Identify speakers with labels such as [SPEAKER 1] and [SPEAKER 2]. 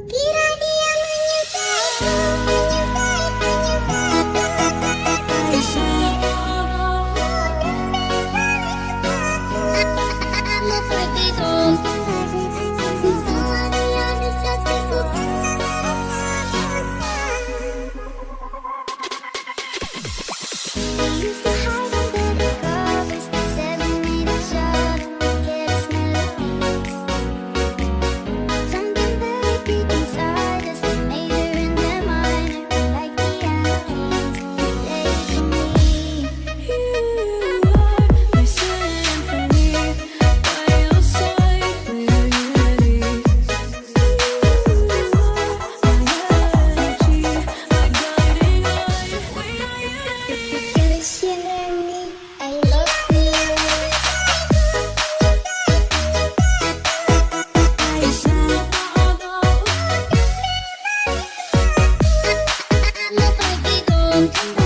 [SPEAKER 1] Kira Bye.